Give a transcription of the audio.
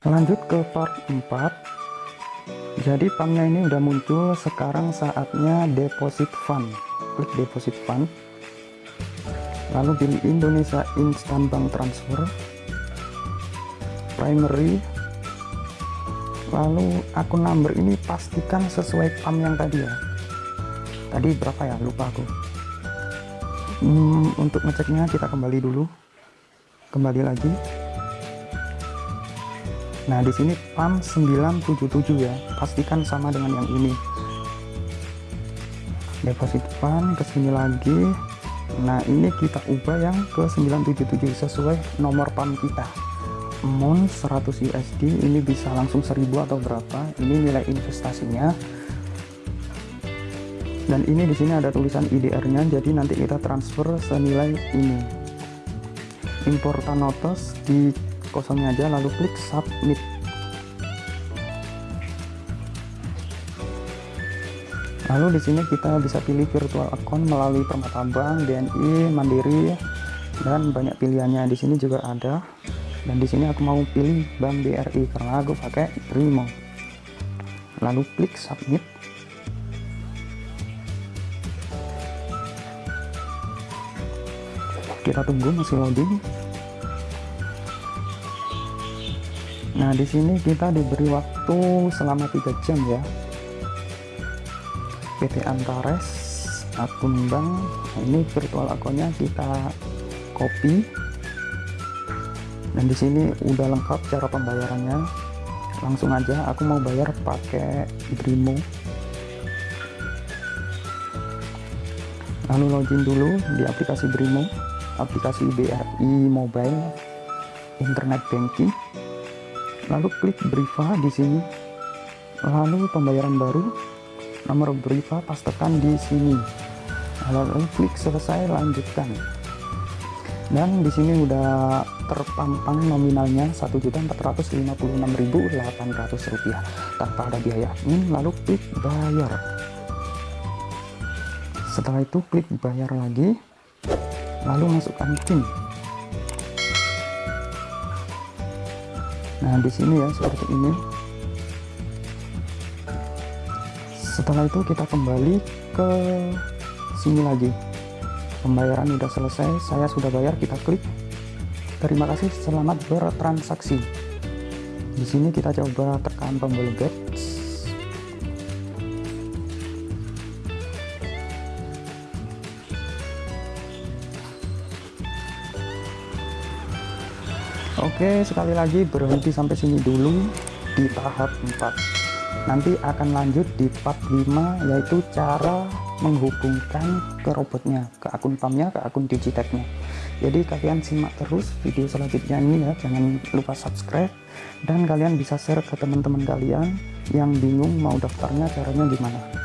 lanjut ke part 4 jadi pumpnya ini udah muncul sekarang saatnya deposit fund. Klik deposit fund. Lalu pilih Indonesia Instant Bank Transfer. Primary. Lalu akun number ini pastikan sesuai pump yang tadi ya. Tadi berapa ya? Lupa aku. Hmm, untuk ngeceknya kita kembali dulu. Kembali lagi nah di sini pump 977 ya. Pastikan sama dengan yang ini. Deposit fund ke sini lagi. Nah ini kita ubah yang ke 977 sesuai nomor pump kita. Amount 100 USD ini bisa langsung 1000 atau berapa? Ini nilai investasinya. Dan ini di sini ada tulisan IDR-nya jadi nanti kita transfer senilai ini. Importan notes di kosongnya aja lalu klik submit. Lalu di sini kita bisa pilih virtual account melalui Permata Bank, BNI, Mandiri dan banyak pilihannya. Di sini juga ada. Dan di sini aku mau pilih Bank BRI karena aku pakai Primo lalu klik submit. Kita tunggu masih loading nah di sini kita diberi waktu selama tiga jam ya. PT Antares akun bank. Nah, ini virtual akunnya kita copy. Dan di sini udah lengkap cara pembayarannya. Langsung aja aku mau bayar pakai Brimo. Lalu login dulu di aplikasi Brimo aplikasi BRI Mobile Internet Banking lalu klik Briva di sini. Lalu pembayaran baru nomor Briva pastekan di sini. Lalu klik selesai lanjutkan. Dan di sini udah terpampang nominalnya 1.456.800 rupiah tanpa ada biaya admin lalu klik bayar. Setelah itu klik bayar lagi lalu masukkan PIN nah di sini ya seperti ini. Setelah itu kita kembali ke sini lagi. Pembayaran sudah selesai saya sudah bayar kita klik. Terima kasih selamat bertransaksi. Di sini kita coba tekan tombol get Oke sekali lagi berhenti sampai sini dulu di tahap 4 nanti akan lanjut di part 5 yaitu cara menghubungkan ke robotnya ke akun pumpnya ke akun digiteknya jadi kalian simak terus video selanjutnya ini ya jangan lupa subscribe. Dan kalian bisa share ke teman-teman kalian yang bingung mau daftarnya caranya gimana